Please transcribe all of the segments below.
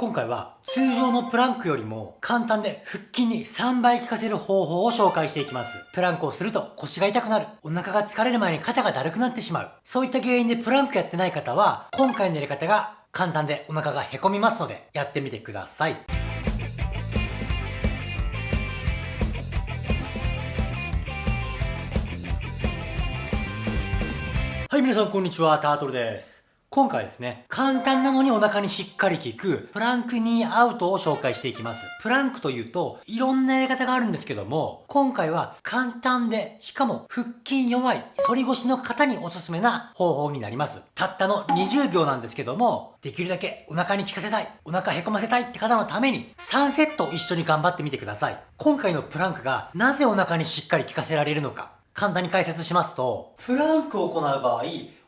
今回は通常のプランクよりも簡単で腹筋に3倍効かせる方法を紹介していきます。プランクをすると腰が痛くなる。お腹が疲れる前に肩がだるくなってしまう。そういった原因でプランクやってない方は今回のやり方が簡単でお腹がへこみますのでやってみてください。はい、皆さんこんにちは、タートルです。今回ですね、簡単なのにお腹にしっかり効く、プランクニーアウトを紹介していきます。プランクというと、いろんなやり方があるんですけども、今回は簡単で、しかも腹筋弱い、反り腰の方におすすめな方法になります。たったの20秒なんですけども、できるだけお腹に効かせたい、お腹へこませたいって方のために、3セット一緒に頑張ってみてください。今回のプランクが、なぜお腹にしっかり効かせられるのか、簡単に解説しますと、プランクを行う場合、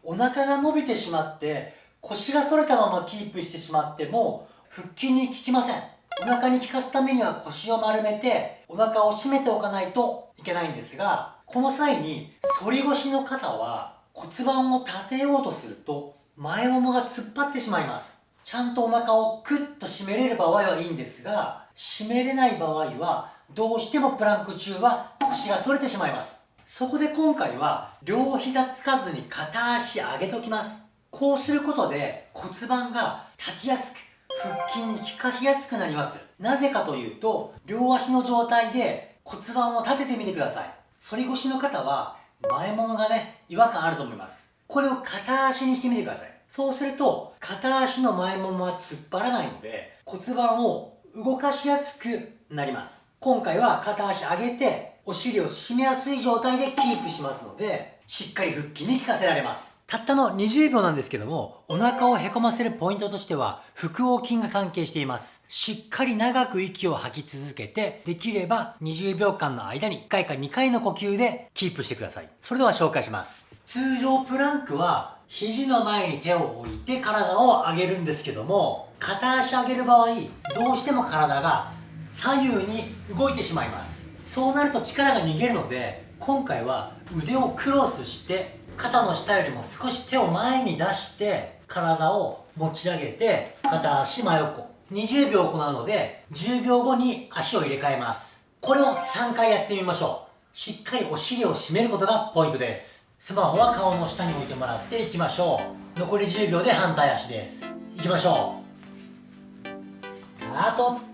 お腹が伸びてしまって腰が反れたままキープしてしまっても腹筋に効きません。お腹に効かすためには腰を丸めてお腹を締めておかないといけないんですがこの際に反り腰の方は骨盤を立てようとすると前ももが突っ張ってしまいます。ちゃんとお腹をクッと締めれる場合はいいんですが締めれない場合はどうしてもプランク中は腰が反れてしまいます。そこで今回は両膝つかずに片足上げときます。こうすることで骨盤が立ちやすく腹筋に効かしやすくなります。なぜかというと両足の状態で骨盤を立ててみてください。反り腰の方は前ももがね違和感あると思います。これを片足にしてみてください。そうすると片足の前ももは突っ張らないので骨盤を動かしやすくなります。今回は片足上げてお尻を締めやすい状態でキープしますので、しっかり腹筋に効かせられます。たったの20秒なんですけども、お腹をへこませるポイントとしては、腹横筋が関係しています。しっかり長く息を吐き続けて、できれば20秒間の間に1回か2回の呼吸でキープしてください。それでは紹介します。通常プランクは、肘の前に手を置いて体を上げるんですけども、片足上げる場合、どうしても体が左右に動いてしまいます。そうなると力が逃げるので今回は腕をクロスして肩の下よりも少し手を前に出して体を持ち上げて片足真横20秒行うので10秒後に足を入れ替えます。これを3回やってみましょう。しっかりお尻を締めることがポイントです。スマホは顔の下に置いてもらっていきましょう。残り10秒で反対足です。いきましょう。スタート。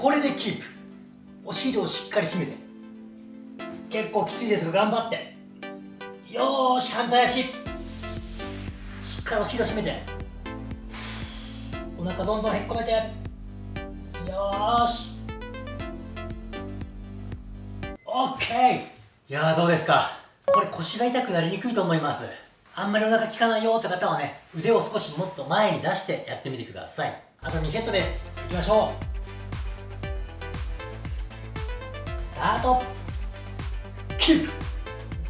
これでキープ。お尻をしっかり締めて。結構きついですが頑張って。よーし反対足。しっかりお尻を締めて。お腹どんどんへっこめて。よーし。オッケー。いやーどうですか。これ腰が痛くなりにくいと思います。あんまりお腹効かないよって方はね腕を少しもっと前に出してやってみてください。あと2セットです。いきましょうタート。キープ。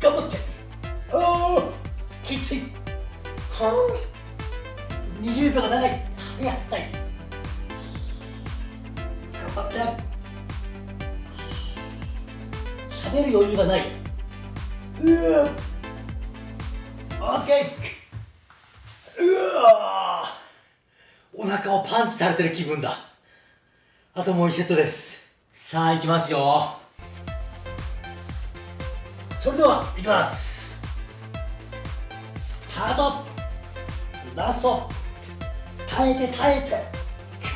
頑張って。おおきつい。はあ20秒が長い。やったい。頑張って。喋る余裕がない。うー。オッケー。うわお腹をパンチされてる気分だ。あともう1セットです。さあいきますよそれではいきます。スタート。ラスト。耐えて耐えて。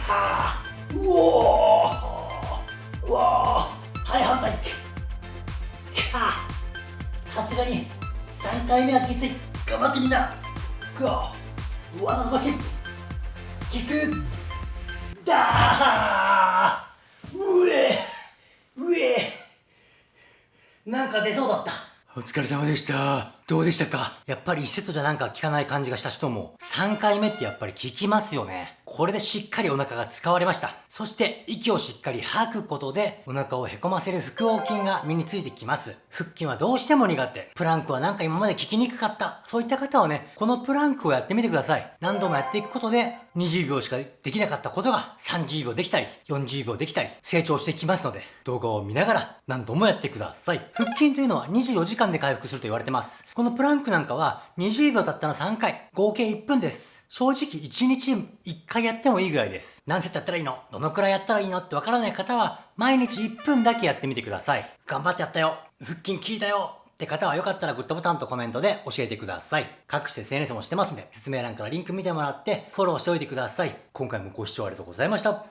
かー。うおー。うおー。はい反対。かさすがに3回目はきつい。頑張ってみんな。くわうわすばしキックだー上上なんか出そう。お疲れ様でした。どうでしたか？やっぱり1セットじゃなんか効かない感じがした人も、3回目ってやっぱり効きますよね。これでしっかりお腹が使われました。そして息をしっかり吐くことでお腹をへこませる腹横筋が身についてきます。腹筋はどうしても苦手。プランクはなんか今まで効きにくかった。そういった方はね、このプランクをやってみてください。何度もやっていくことで20秒しかできなかったことが30秒できたり、40秒できたり、成長してきますので、動画を見ながら何度もやってください。腹筋というのは24時間で回復すると言われてます。このプランクなんかは20秒経ったら3回、合計1分です。正直1日1回やってもいいぐらいです。何セットやったらいいの？どのくらいやったらいいのってわからない方は、毎日1分だけやってみてください。頑張ってやったよ腹筋効いたよって方はよかったらグッドボタンとコメントで教えてください。各種 SNS もしてますんで、説明欄からリンク見てもらってフォローしておいてください。今回もご視聴ありがとうございました。